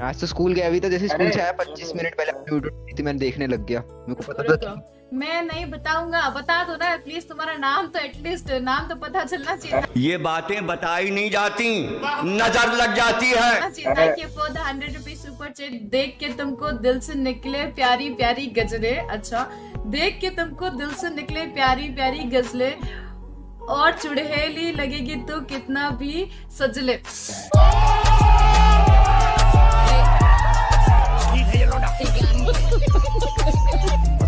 आज तो स्कूल गया अभी तो जैसे स्कूल से आया पच्चीस मिनट पहले देखी थी मैंने देखने लग गया। मेरे को पता था मैं नहीं बताऊँगा बता दो ना प्लीज़ तुम्हारा नाम तो एटलीस्ट नाम तो पता चलना चाहिए। ये बातें बताई नहीं जाती नज़र लग जाती है। You hundred rupees super chat देख के तुमको दिल से निकले प्यारी प्यारी गजरे अच्छा देख के तुमको दिल से निकले प्यारी प्यारी गजले। और चुड़हेली लगेगी तो कितना भी सजले।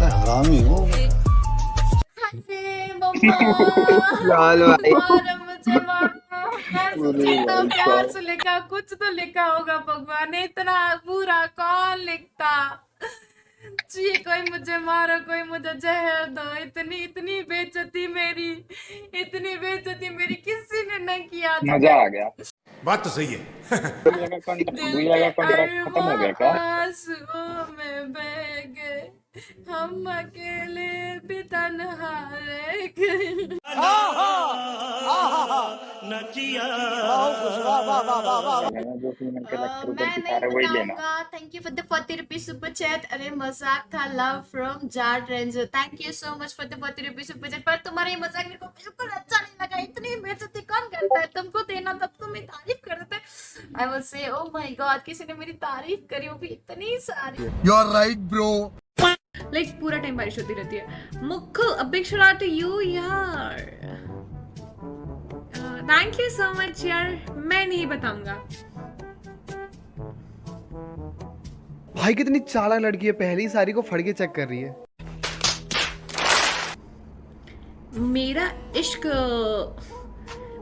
हरामी हो लाल भाई मारो मुझे मारो मैं सोची इतना प्यार से लिखा कुछ तो लिखा होगा भगवान ने इतना बुरा कौन लिखता जी कोई मुझे मारो कोई मुझे जहर दो इतनी इतनी बेचती मेरी इतनी बेचती मेरी किसी ने न किया मज़ा आ गया। बात तो सही है। भैया कॉन्ट्रैक्ट भैया कॉन्ट्रैक्ट खत्म हो गया क्या में बह गए हम अकेले भी तन्हा रह गए। है लेना। Thank you for the 40 rupees super chat अरे मज़ाक था। Love from Jat ranger thank you so much for the 40 rupees super chat पर तुम्हारा ये मज़ाक मेरे को बिल्कुल अच्छा नहीं लगा। इतनी बेइज्जती कौन करता है? तुमको देना था तो मैं तारीफ़ कर देते I will say oh my God किसी ने मेरी तारीफ़ करी वो भी इतनी सारी। You are right bro like पूरा टाइम बारिश होती रहती है। A shout out to you यार। थैंक यू सो मच यार। मैं नहीं बताऊँगा। भाई कितनी चालाक लड़की है। पहली सारी को फड़ के चेक कर रही है। मेरा इश्क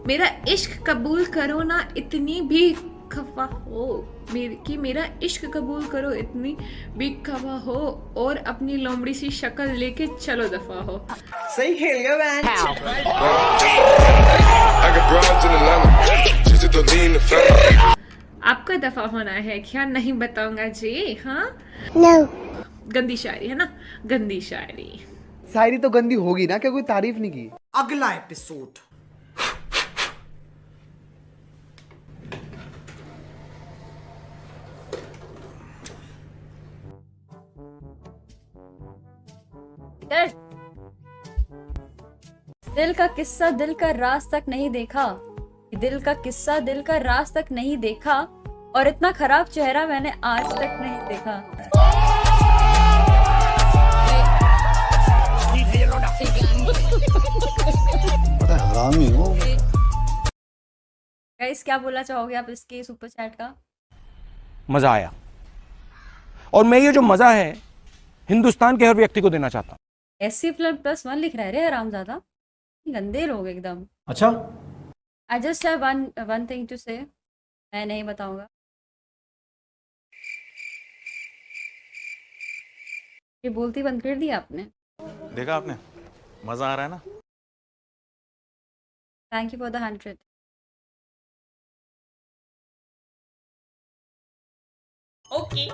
मेरा इश्क कबूल करो ना इतनी भी खफा हो। मेरे कि मेरा इश्क कबूल करो इतनी भी खफा हो और अपनी लोमड़ी सी शक्ल लेके चलो दफ़ा हो। सही खेल गया आपका दफ़ा होना है क्या? नहीं बताऊँगा जी हाँ? No. गंदी शायरी है ना? गंदी शायरी। शायरी तो गंदी होगी ना क्या कोई तारीफ़ नहीं की। अगला एपिसोड दिल का किस्सा दिल का राज तक नहीं देखा। दिल का किस्सा दिल का राज तक नहीं देखा और इतना खराब चेहरा मैंने आज तक नहीं देखा। हरामी हो गाइस क्या बोलना चाहोगे आप इसके सुपर चैट का? मज़ा आया। और मैं ये जो मज़ा है हिंदुस्तान के हर व्यक्ति को देना चाहता हूँ। एस सी प्लस वन लिख रहा है रे आराम ज़्यादा गंदे लोग एकदम। अच्छा? I just have one one thing to say मैं नहीं बताऊँगा। ये बोलती बंद कर दी आपने। देखा आपने? मज़ा आ रहा है ना? Thank you for the hundred okay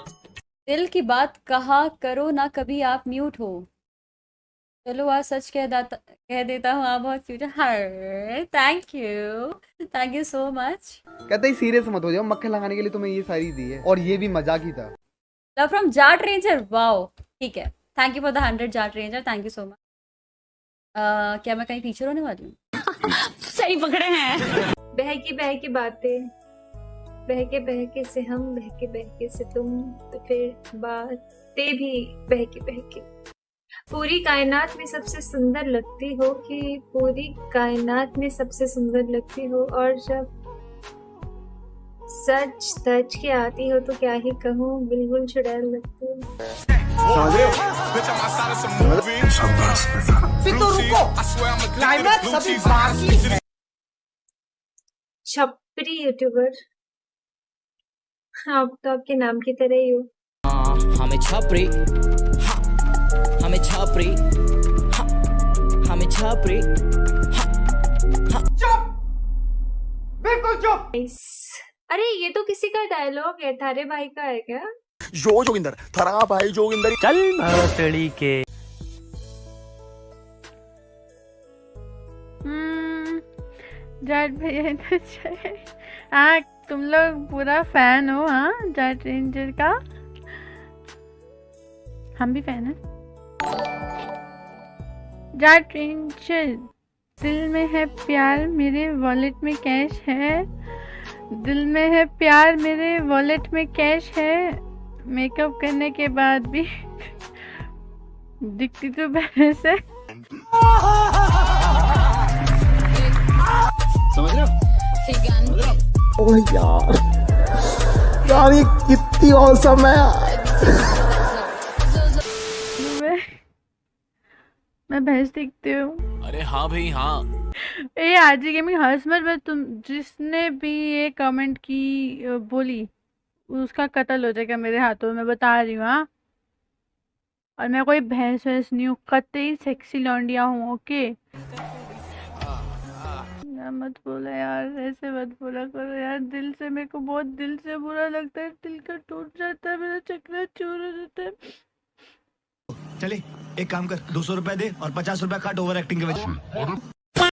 दिल की बात कहा करो ना कभी आप म्यूट हो। चलो आज सच कह दाता कह देता हूँ आप बहुत cute her thank you thank you so much कहता ही सीरियस मत हो जाओ मक्खन लगाने के लिए तुम्हें ये सारी दी है और ये भी मज़ाक ही था। Love from Jat ranger wow ठीक है। Thank you for the hundred Jat ranger thank you so much क्या मैं कहीं टीचर होने वाली हूँ? सही पकड़े हैं। बहकी बहकी बातें बहके बहके से हम बहके बहके से तुम तो फिर बातें भी बहके बहके। पूरी कायनात में सबसे सुंदर लगती हो कि पूरी कायनात में सबसे सुंदर लगती हो? और जब सच सच के आती हो तो क्या ही कहूँ? बिल्कुल चुड़ैल लगती हो। है छपरी यूट्यूबर। आप तो आपके नाम की तरह ही। हो, हमें छपरी। हाँ, हमें छपरी हाँ, हमें छपरी बिल्कुल चुप! अरे ये तो किसी का डायलॉग है थारे भाई का है क्या? जो जोगिंदर थरा भाई जोगिंदर। चल भोसड़ी के। जाट भैया हाँ तुम लोग पूरा फ़ैन हो हाँ जाट रेंजर का? हम भी फ़ैन हैं। जाट रेंजर दिल में है प्यार मेरे वॉलेट में कैश है। दिल में है प्यार मेरे वॉलेट में कैश है। मेकअप करने के बाद भी दिखती तो भैंस है। समझ रहे हो? यार यार ये कितनी औसम है। मैं भैंस दिखती हूँ। अरे हाँ भाई हाँ। ए आजी गेमिंग हंस मत मैं तुम जिसने भी ये कमेंट की अ, बोली उसका कत्ल हो जाएगा मेरे हाथों में बता रही हूँ हाँ। और मैं कोई भैंस वैंस नहीं हूँ कतई सेक्सी लौंडिया हूँ ओके? मत बोला यार ऐसे मत बोला करो यार दिल से मेरे को बहुत दिल से बुरा लगता है दिल का टूट जाता है मेरा चक्कर चूर हो जाता है। चले एक काम कर दो सौ रुपए दे और पचास रुपए काट ओवर एक्टिंग के वजह